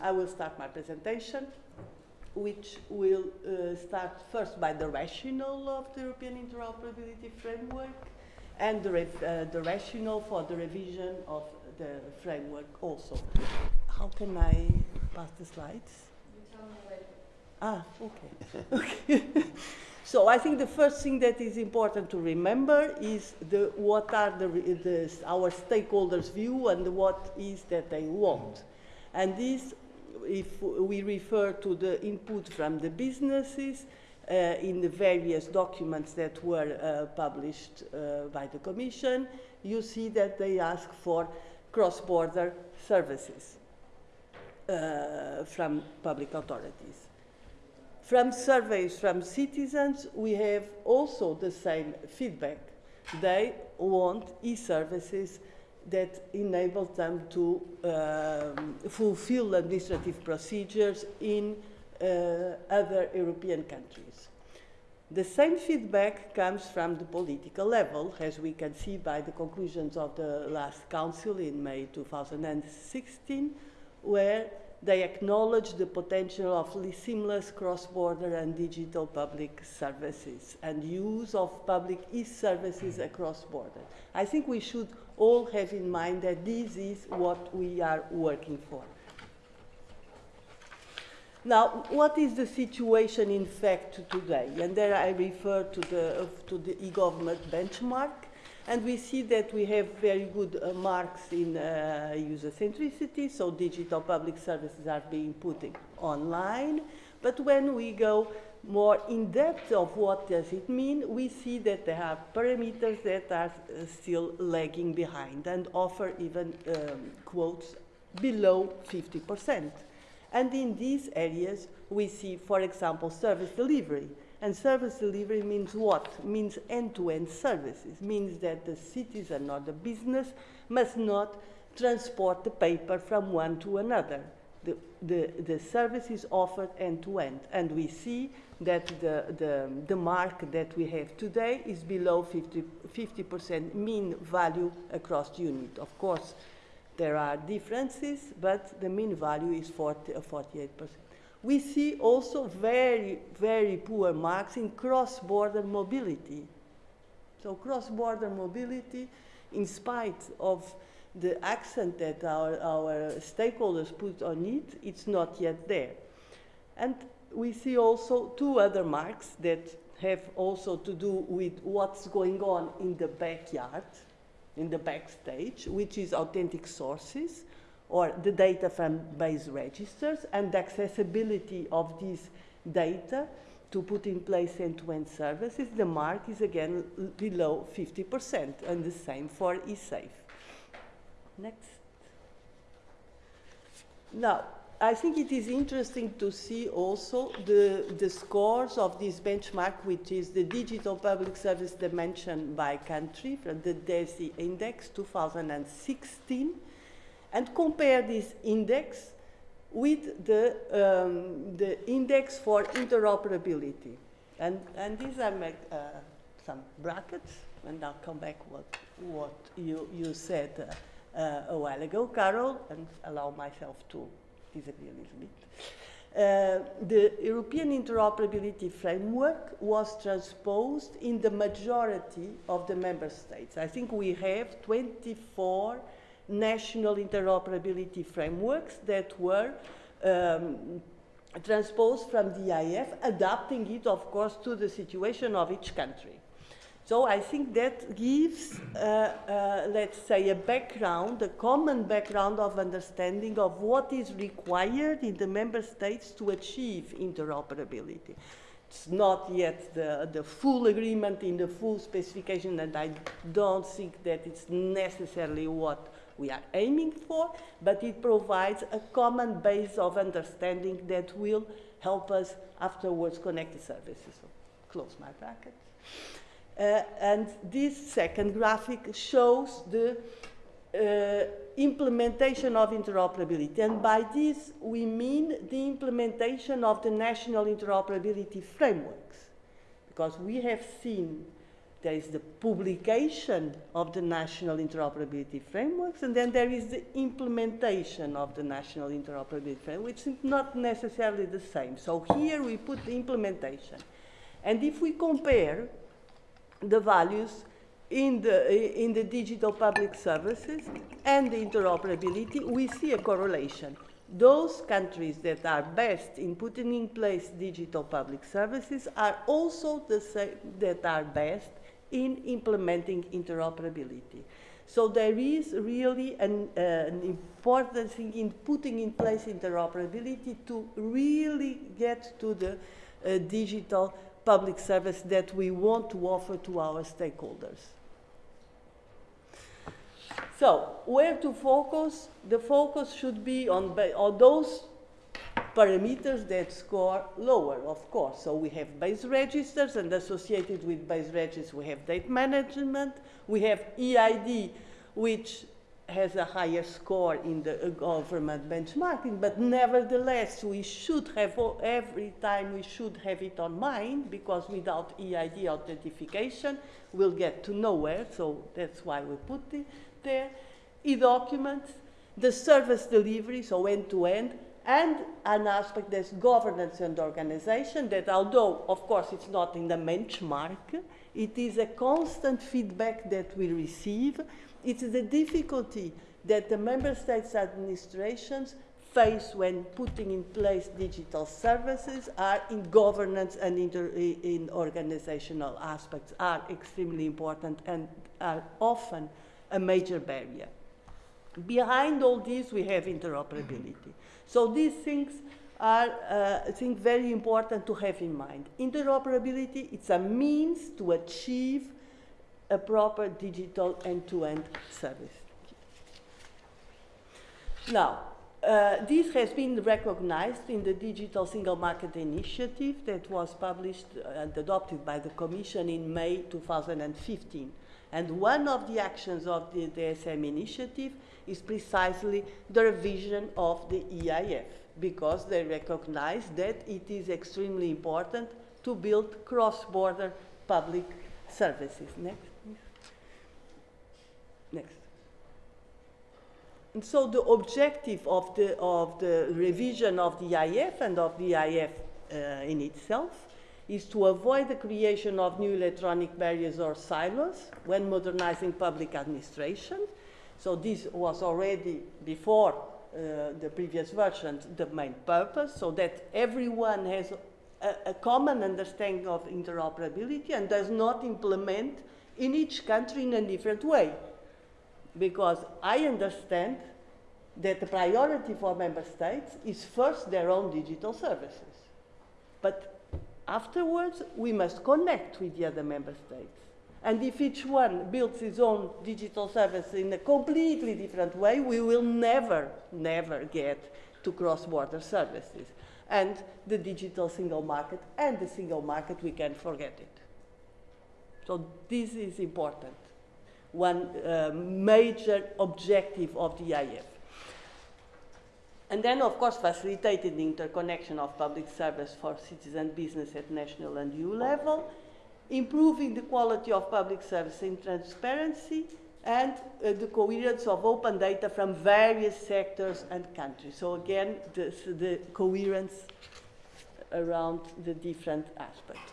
I will start my presentation, which will uh, start first by the rationale of the European Interoperability Framework and the, uh, the rationale for the revision of the framework also. How can I pass the slides? Ah, okay. okay. so I think the first thing that is important to remember is the, what are the, the, our stakeholders' view and what is that they want. And this, if we refer to the input from the businesses uh, in the various documents that were uh, published uh, by the Commission, you see that they ask for cross-border services uh, from public authorities. From surveys from citizens, we have also the same feedback. They want e-services that enable them to um, fulfill administrative procedures in uh, other European countries. The same feedback comes from the political level, as we can see by the conclusions of the last Council in May 2016, where they acknowledge the potential of seamless cross-border and digital public services and use of public e-services across borders. I think we should all have in mind that this is what we are working for. Now, what is the situation in fact today? And there I refer to the, to the e-government benchmark. And we see that we have very good uh, marks in uh, user centricity, so digital public services are being put online. But when we go more in depth of what does it mean, we see that there are parameters that are uh, still lagging behind and offer even um, quotes below 50%. And in these areas, we see, for example, service delivery. And service delivery means what? Means end-to-end -end services, means that the citizen or the business must not transport the paper from one to another. The, the, the service is offered end-to-end. -end. And we see that the, the, the mark that we have today is below 50, 50% mean value across the unit. Of course, there are differences, but the mean value is 40, 48%. We see also very, very poor marks in cross-border mobility. So cross-border mobility, in spite of the accent that our, our stakeholders put on it, it's not yet there. And we see also two other marks that have also to do with what's going on in the backyard, in the backstage, which is authentic sources or the data from base registers and the accessibility of these data to put in place end-to-end -end services, the mark is again below 50% and the same for eSafe. Next. Now, I think it is interesting to see also the, the scores of this benchmark, which is the Digital Public Service Dimension by country from the DESI Index 2016, and compare this index with the, um, the index for interoperability. And, and these are my, uh, some brackets, and I'll come back what, what you, you said uh, uh, a while ago, Carol, and allow myself to disagree a little bit. Uh, the European Interoperability Framework was transposed in the majority of the member states. I think we have 24 national interoperability frameworks that were um, transposed from the EIF, adapting it, of course, to the situation of each country. So I think that gives, uh, uh, let's say, a background, a common background of understanding of what is required in the member states to achieve interoperability. It's not yet the, the full agreement in the full specification, and I don't think that it's necessarily what we are aiming for, but it provides a common base of understanding that will help us afterwards connect the services. So close my bracket. Uh, and this second graphic shows the uh, implementation of interoperability. And by this, we mean the implementation of the national interoperability frameworks. Because we have seen there is the publication of the national interoperability frameworks, and then there is the implementation of the national interoperability framework, which is not necessarily the same. So here we put the implementation. And if we compare the values in the, in the digital public services and the interoperability, we see a correlation. Those countries that are best in putting in place digital public services are also the same that are best in implementing interoperability. So there is really an, uh, an, important thing in putting in place interoperability to really get to the uh, digital public service that we want to offer to our stakeholders. So, where to focus? The focus should be on, on those parameters that score lower, of course. So we have base registers, and associated with base registers, we have data management. We have EID, which has a higher score in the uh, government benchmarking, but nevertheless, we should have, every time we should have it on mind, because without EID authentication, we'll get to nowhere, so that's why we put it there. E-documents, the service delivery, so end-to-end, -end, and an aspect that's governance and organization that although, of course, it's not in the benchmark, it is a constant feedback that we receive. It's the difficulty that the member states administrations face when putting in place digital services are in governance and in organizational aspects are extremely important and are often a major barrier. Behind all this, we have interoperability. So these things are, uh, I think, very important to have in mind. Interoperability, it's a means to achieve a proper digital end-to-end -end service. Now, uh, this has been recognized in the Digital Single Market Initiative that was published and adopted by the Commission in May 2015. And one of the actions of the DSM initiative is precisely the revision of the EIF because they recognize that it is extremely important to build cross-border public services. Next. Next. And so the objective of the, of the revision of the EIF and of the EIF uh, in itself is to avoid the creation of new electronic barriers or silos when modernizing public administration so this was already before uh, the previous version the main purpose, so that everyone has a, a, common understanding of interoperability and does not implement in each country in a different way. Because I understand that the priority for member states is first their own digital services. But afterwards, we must connect with the other member states. And if each one builds his own digital service in a completely different way, we will never, never get to cross-border services. And the digital single market and the single market, we can forget it. So this is important. One uh, major objective of the EIF. And then, of course, facilitating the interconnection of public service for citizen business at national and EU level, improving the quality of public service and transparency, and uh, the coherence of open data from various sectors and countries. So again, this, the coherence around the different aspects.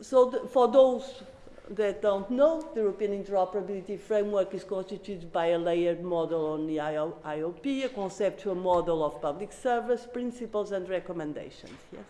So the, for those that don't know, the European Interoperability Framework is constituted by a layered model on the IOP, a conceptual model of public service, principles and recommendations. Yes.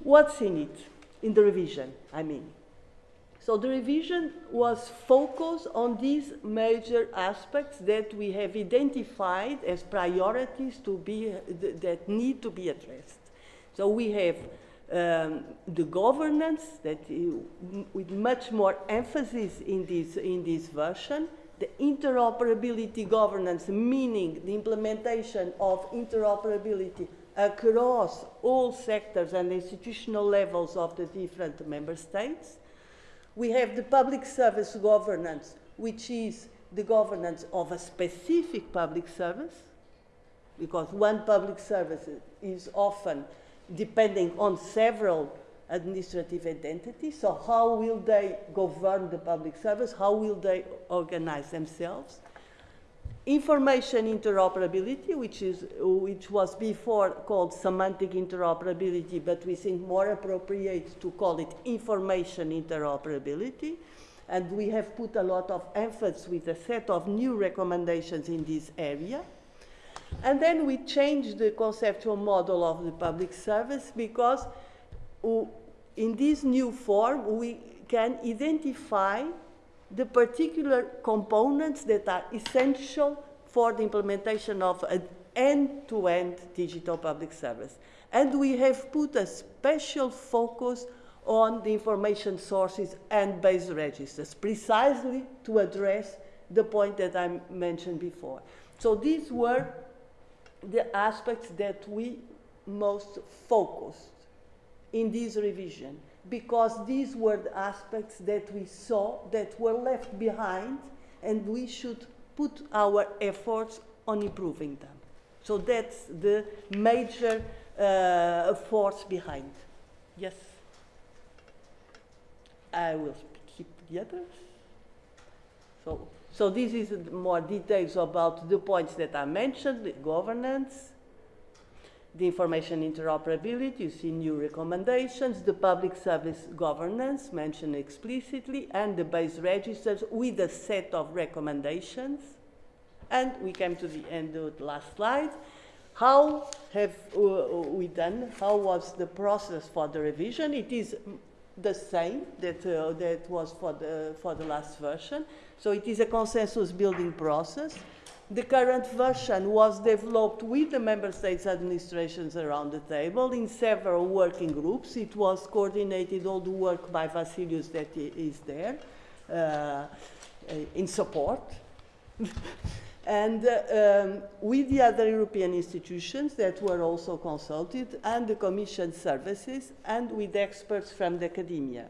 What's in it? In the revision, I mean. So the revision was focused on these major aspects that we have identified as priorities to be, that need to be addressed. So we have um, the governance that with much more emphasis in this, in this version, the interoperability governance, meaning the implementation of interoperability across all sectors and institutional levels of the different member states. We have the public service governance, which is the governance of a specific public service, because one public service is often depending on several administrative entities. So how will they govern the public service? How will they organize themselves? Information interoperability, which, is, which was before called semantic interoperability, but we think more appropriate to call it information interoperability. And we have put a lot of emphasis with a set of new recommendations in this area. And then we changed the conceptual model of the public service because uh, in this new form we can identify the particular components that are essential for the implementation of an end-to-end -end digital public service. And we have put a special focus on the information sources and base registers, precisely to address the point that I mentioned before. So these were the aspects that we most focused in this revision because these were the aspects that we saw that were left behind and we should put our efforts on improving them. So that's the major uh, force behind. Yes? I will keep the others. So, so this is more details about the points that I mentioned, the governance, the information interoperability, you see new recommendations, the public service governance mentioned explicitly, and the base registers with a set of recommendations. And we came to the end of the last slide. How have uh, we done? How was the process for the revision? It is the same that, uh, that was for the, for the last version. So it is a consensus building process. The current version was developed with the member states administrations around the table in several working groups. It was coordinated, all the work by Vasilius that is there uh, in support. and uh, um, with the other European institutions that were also consulted and the Commission services and with experts from the academia.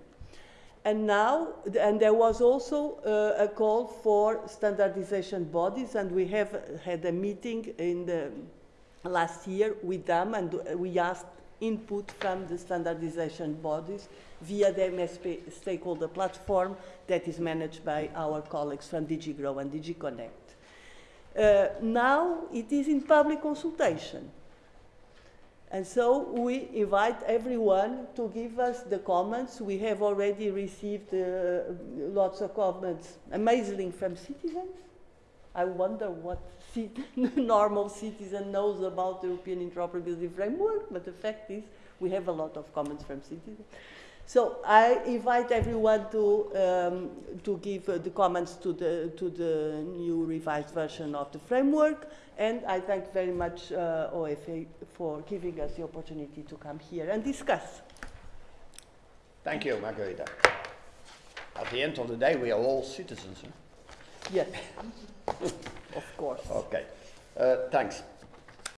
And now, and there was also uh, a call for standardization bodies, and we have had a meeting in the last year with them, and we asked input from the standardization bodies via the MSP stakeholder platform that is managed by our colleagues from DG Grow and DG Connect. Uh, now it is in public consultation. And so we invite everyone to give us the comments. We have already received uh, lots of comments, amazingly from citizens. I wonder what normal citizen knows about the European interoperability framework, but the fact is we have a lot of comments from citizens. So I invite everyone to, um, to give uh, the comments to the, to the new revised version of the framework. And I thank very much uh, OFA for giving us the opportunity to come here and discuss. Thank you, Margarita. At the end of the day, we are all citizens. Huh? Yes, of course. Okay, uh, thanks.